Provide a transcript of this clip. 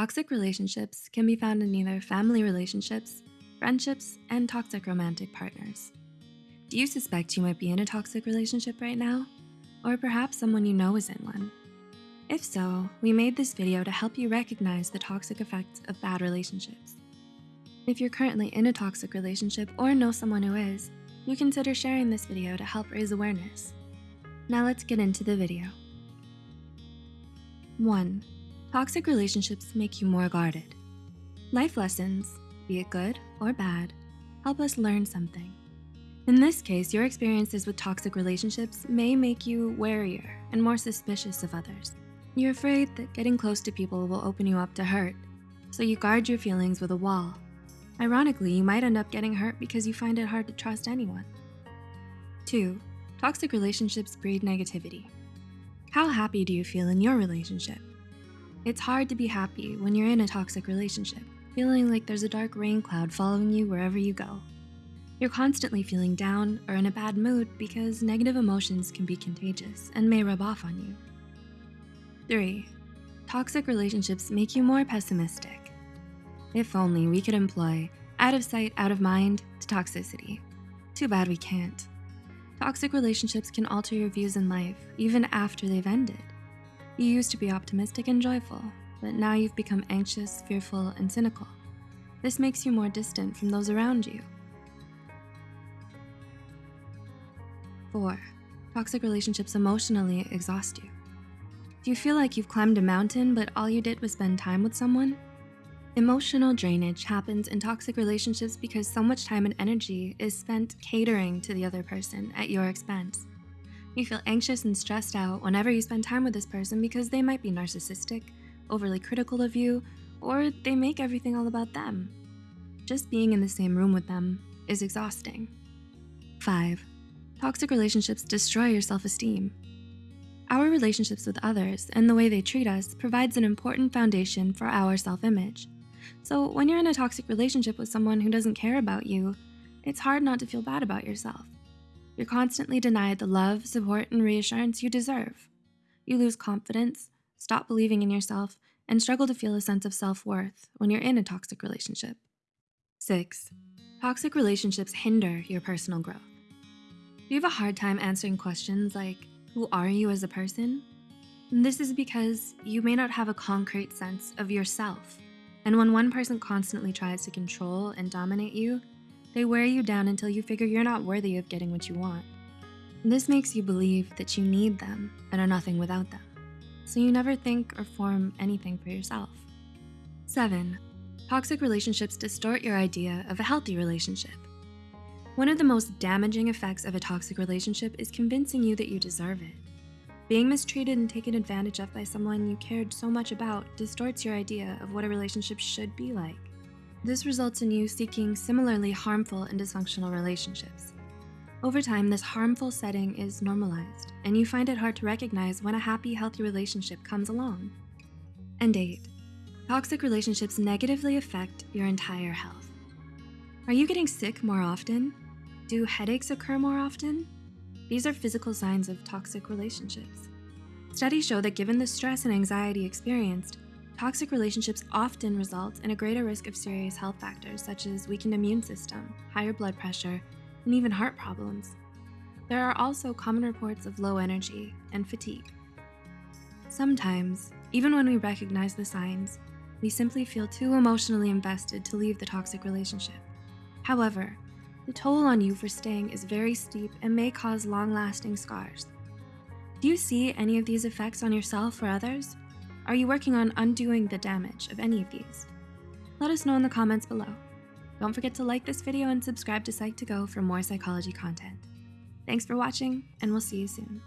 Toxic relationships can be found in either family relationships, friendships, and toxic romantic partners. Do you suspect you might be in a toxic relationship right now? Or perhaps someone you know is in one? If so, we made this video to help you recognize the toxic effects of bad relationships. If you're currently in a toxic relationship or know someone who is, you consider sharing this video to help raise awareness. Now let's get into the video. 1. Toxic relationships make you more guarded. Life lessons, be it good or bad, help us learn something. In this case, your experiences with toxic relationships may make you warier and more suspicious of others. You're afraid that getting close to people will open you up to hurt, so you guard your feelings with a wall. Ironically, you might end up getting hurt because you find it hard to trust anyone. 2. Toxic relationships breed negativity. How happy do you feel in your relationship? It's hard to be happy when you're in a toxic relationship, feeling like there's a dark rain cloud following you wherever you go. You're constantly feeling down or in a bad mood because negative emotions can be contagious and may rub off on you. 3. Toxic relationships make you more pessimistic. If only we could employ out of sight, out of mind to toxicity. Too bad we can't. Toxic relationships can alter your views in life even after they've ended. You used to be optimistic and joyful, but now you've become anxious, fearful, and cynical. This makes you more distant from those around you. 4. Toxic relationships emotionally exhaust you. Do you feel like you've climbed a mountain, but all you did was spend time with someone? Emotional drainage happens in toxic relationships because so much time and energy is spent catering to the other person at your expense. You feel anxious and stressed out whenever you spend time with this person because they might be narcissistic, overly critical of you, or they make everything all about them. Just being in the same room with them is exhausting. 5. Toxic relationships destroy your self-esteem. Our relationships with others and the way they treat us provides an important foundation for our self-image. So when you're in a toxic relationship with someone who doesn't care about you, it's hard not to feel bad about yourself. You're constantly denied the love, support, and reassurance you deserve. You lose confidence, stop believing in yourself, and struggle to feel a sense of self-worth when you're in a toxic relationship. 6. Toxic relationships hinder your personal growth. You have a hard time answering questions like, who are you as a person? This is because you may not have a concrete sense of yourself. And when one person constantly tries to control and dominate you, they wear you down until you figure you're not worthy of getting what you want. This makes you believe that you need them and are nothing without them. So you never think or form anything for yourself. 7. Toxic relationships distort your idea of a healthy relationship. One of the most damaging effects of a toxic relationship is convincing you that you deserve it. Being mistreated and taken advantage of by someone you cared so much about distorts your idea of what a relationship should be like. This results in you seeking similarly harmful and dysfunctional relationships. Over time, this harmful setting is normalized, and you find it hard to recognize when a happy, healthy relationship comes along. And 8. Toxic relationships negatively affect your entire health. Are you getting sick more often? Do headaches occur more often? These are physical signs of toxic relationships. Studies show that given the stress and anxiety experienced, Toxic relationships often result in a greater risk of serious health factors such as weakened immune system, higher blood pressure, and even heart problems. There are also common reports of low energy and fatigue. Sometimes, even when we recognize the signs, we simply feel too emotionally invested to leave the toxic relationship. However, the toll on you for staying is very steep and may cause long-lasting scars. Do you see any of these effects on yourself or others? Are you working on undoing the damage of any of these? Let us know in the comments below. Don't forget to like this video and subscribe to Psych2Go for more psychology content. Thanks for watching, and we'll see you soon.